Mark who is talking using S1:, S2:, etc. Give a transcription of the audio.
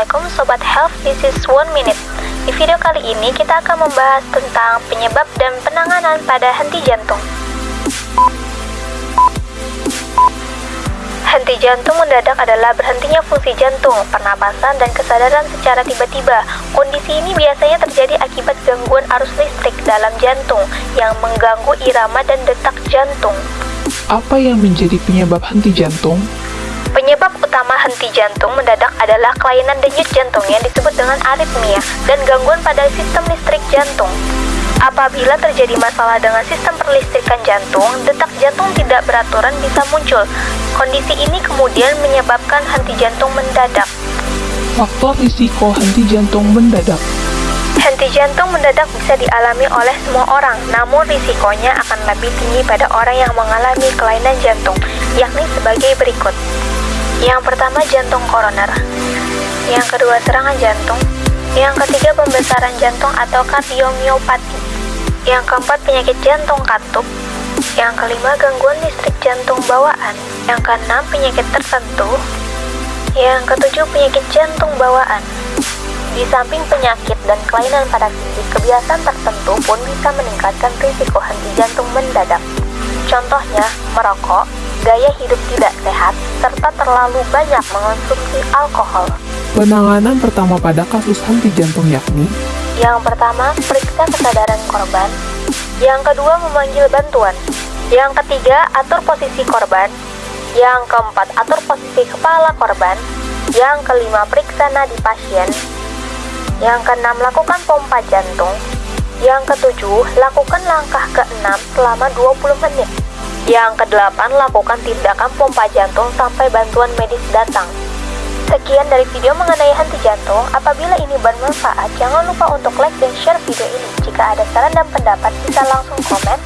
S1: Sobat Health, this is one minute. Di video kali ini kita akan membahas tentang penyebab dan penanganan pada henti jantung. Henti jantung mendadak adalah berhentinya fungsi jantung, pernapasan, dan kesadaran secara tiba-tiba. Kondisi ini biasanya terjadi akibat gangguan arus listrik dalam jantung yang mengganggu irama dan detak jantung.
S2: Apa yang menjadi penyebab henti jantung?
S1: Penyebab utama henti jantung mendadak adalah kelainan denyut jantung yang disebut dengan aritmia dan gangguan pada sistem listrik jantung. Apabila terjadi masalah dengan sistem perlistrikan jantung, detak jantung tidak beraturan bisa muncul. Kondisi ini kemudian menyebabkan henti jantung mendadak.
S2: Faktor risiko henti jantung mendadak.
S1: Henti jantung mendadak bisa dialami oleh semua orang, namun risikonya akan lebih tinggi pada orang yang mengalami kelainan jantung, yakni sebagai berikut. Yang pertama jantung koroner. Yang kedua serangan jantung. Yang ketiga pembesaran jantung atau kardiomiopati. Yang keempat penyakit jantung katup. Yang kelima gangguan listrik jantung bawaan. Yang keenam penyakit tertentu. Yang ketujuh penyakit jantung bawaan. Di samping penyakit dan kelainan pada fisik, kebiasaan tertentu pun bisa meningkatkan risiko henti jantung mendadak. Contohnya, merokok, gaya hidup tidak sehat, terlalu banyak mengonsumsi alkohol.
S2: Penanganan pertama pada kasus henti jantung yakni
S1: Yang pertama, periksa kesadaran korban. Yang kedua, memanggil bantuan. Yang ketiga, atur posisi korban. Yang keempat, atur posisi kepala korban. Yang kelima, periksa nadi pasien. Yang keenam, lakukan pompa jantung. Yang ketujuh, lakukan langkah keenam selama 20 menit. Yang kedelapan, lakukan tindakan pompa jantung sampai bantuan medis datang. Sekian dari video mengenai henti jantung. Apabila ini bermanfaat, jangan lupa untuk like dan share video ini. Jika ada saran dan pendapat, bisa langsung komen